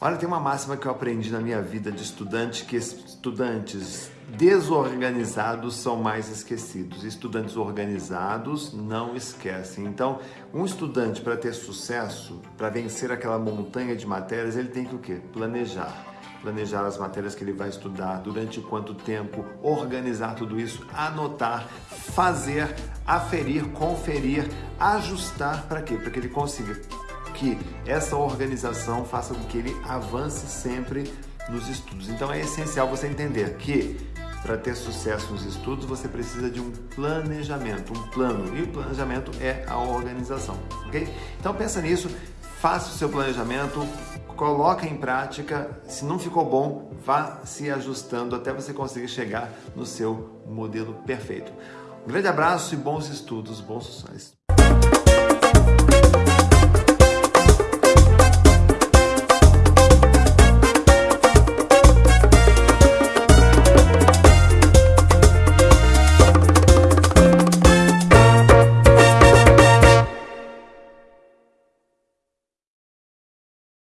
Olha, tem uma máxima que eu aprendi na minha vida de estudante, que estudantes desorganizados são mais esquecidos. Estudantes organizados não esquecem. Então, um estudante para ter sucesso, para vencer aquela montanha de matérias, ele tem que o quê? Planejar. Planejar as matérias que ele vai estudar, durante quanto tempo, organizar tudo isso, anotar, fazer, aferir, conferir, ajustar para quê? Para que ele consiga que essa organização faça com que ele avance sempre nos estudos. Então é essencial você entender que para ter sucesso nos estudos você precisa de um planejamento, um plano. E o planejamento é a organização, ok? Então pensa nisso, faça o seu planejamento, coloca em prática. Se não ficou bom, vá se ajustando até você conseguir chegar no seu modelo perfeito. Um grande abraço e bons estudos, bons sucessos.